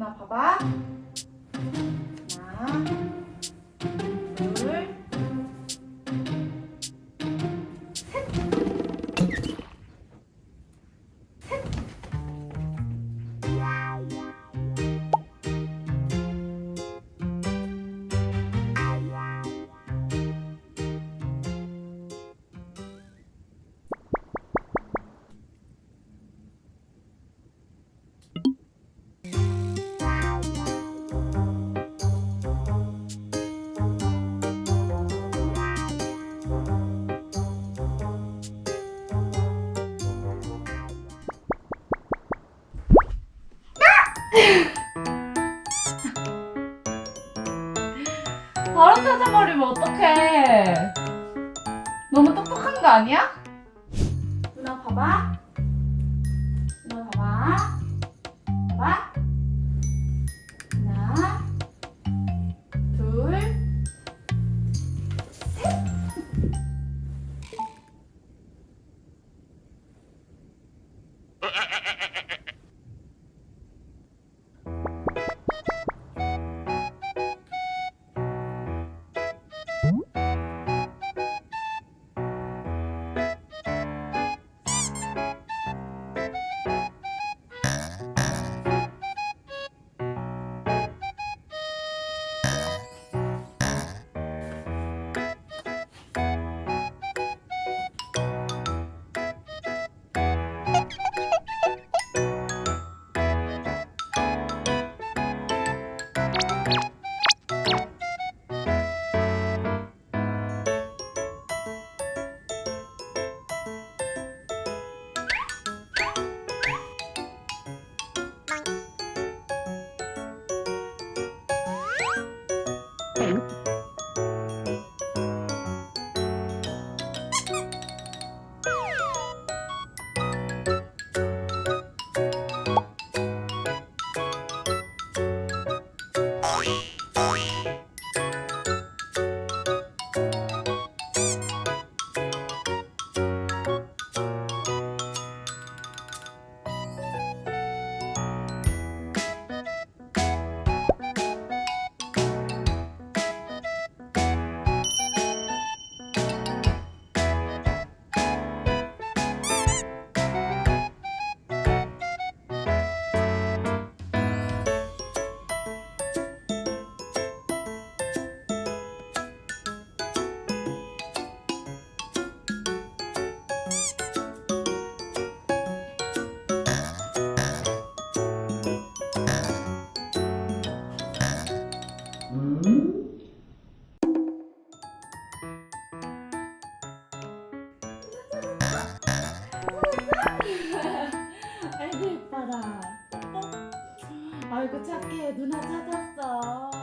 누나 봐봐. 바로 찾아버리면 어떡해? 너무 똑똑한 거 아니야? 누나 봐봐. 누나 봐봐. 봐봐. 아이고 착해 누나 찾았어.